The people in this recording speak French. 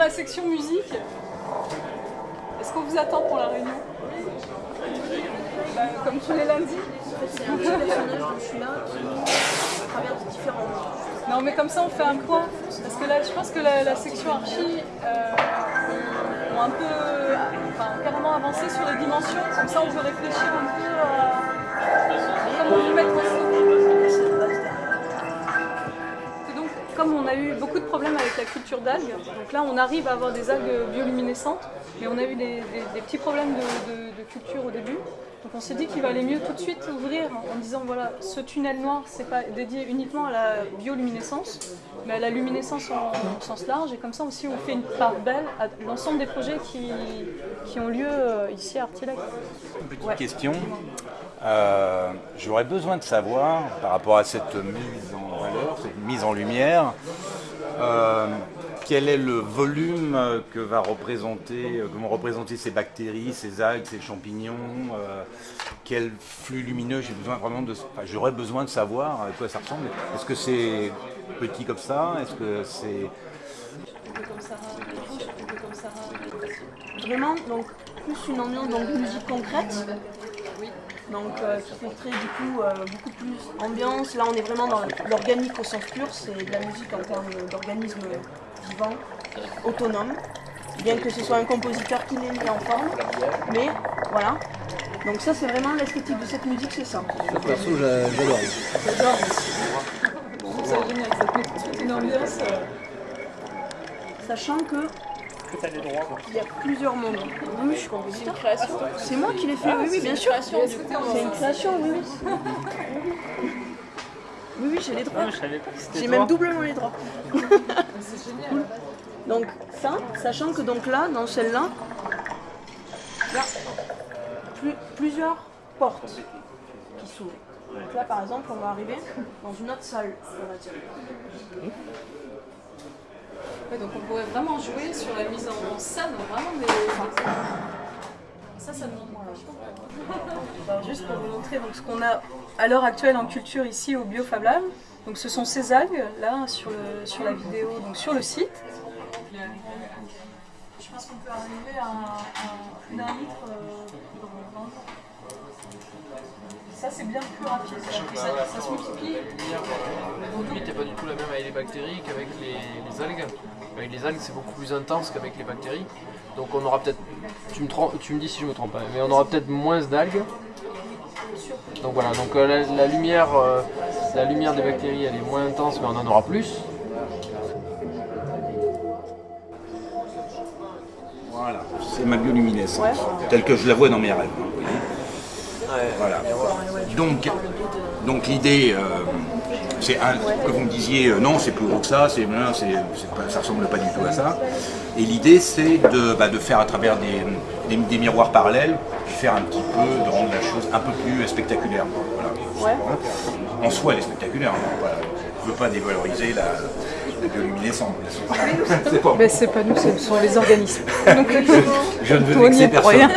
La section musique, est-ce qu'on vous attend pour la réunion Bah, Comme tous les lundis. C'est un petit personnage dont je suis là. Qui traverse différents. Non mais comme ça on fait un point, parce que là je pense que la, la section archi euh, ont un peu, enfin carrément avancé sur les dimensions, comme ça on peut réfléchir un peu à comment vous mettre en comme on a eu beaucoup de problèmes avec la culture d'algues, donc là on arrive à avoir des algues bioluminescentes, mais on a eu des, des- des petits problèmes de, de- de culture au début. Donc on s'est dit qu'il valait mieux tout de suite ouvrir en disant voilà, ce tunnel noir c'est pas dédié uniquement à la bioluminescence, mais à la luminescence en, en sens large, et comme ça aussi on fait une part belle à l'ensemble des projets qui, qui ont lieu euh, ici à Artilac. Petite Ouais. question. Euh, J'aurais besoin de savoir, par rapport à cette mise en mise en lumière, euh, quel est le volume que, va représenter, euh, que vont représenter ces bactéries, ces algues, ces champignons, euh, quel flux lumineux j'ai besoin vraiment de, j'aurais besoin de savoir à quoi ça ressemble. Est-ce que c'est petit comme ça? Est-ce que c'est Vraiment, donc plus une ambiance donc, musique concrète. Donc euh, qui fait très du coup euh, beaucoup plus ambiance. Là on est vraiment dans l'organique au sens pur, c'est de la musique en termes d'organisme vivant, autonome. Bien que ce soit un compositeur qui l'ait mis en forme. Mais voilà. Donc ça c'est vraiment l'esthétique de cette musique, c'est ça. Perso, j'a- j'adore. J'adore. Je trouve ça génial, ça te met tout de suite une ambiance. euh, Sachant que il y a plusieurs mondes. Oui, je suis compositeur. C'est moi qui l'ai fait, oui, oui, bien sûr. C'est une création, oui, oui. Oui, oui, j'ai les droits. J'ai même doublement les droits. C'est génial. Donc ça, sachant que donc là, dans celle-là, il y a plus- plusieurs portes qui s'ouvrent. Donc là, par exemple, on va arriver dans une autre salle, on va dire. Ouais, donc on pourrait vraiment jouer sur la mise en scène, vraiment des... Ça, ça demande. Alors, juste pour vous montrer donc, ce qu'on a à l'heure actuelle en culture ici au Biofab Lab. Donc ce sont ces algues là sur, le, sur la vidéo, donc sur le site. Je pense qu'on peut arriver à, un- à un litre euh, dans 20 ans. Ça c'est bien plus rapide, que ça, ça se multiplie. Limite n'est pas du tout la même avec les bactéries qu'avec les, les algues. Avec les algues, c'est beaucoup plus intense qu'avec les bactéries. Donc on aura peut-être, tu me, trompes- tu me dis si je me trompe pas, mais on aura peut-être moins d'algues. Donc voilà, donc euh, la, la lumière, euh, la lumière des bactéries, elle est moins intense, mais on en aura plus. Voilà, c'est ma bioluminescence, telle que je la vois dans mes rêves. Voilà. Donc, donc l'idée, euh, c'est que vous me disiez, euh, non, c'est plus gros que ça, c'est, ça ressemble pas du tout à ça. Et l'idée, c'est de, bah, de faire à travers des, des- des miroirs parallèles, faire un petit peu, de rendre la chose un peu plus spectaculaire. Voilà. En soi, elle est spectaculaire. hein, voilà. Je ne veux pas dévaloriser la, la bioluminescence. C'est pas Mais c'est pas nous, ce sont les organismes. Donc, je ne veux on vexer personne. rien.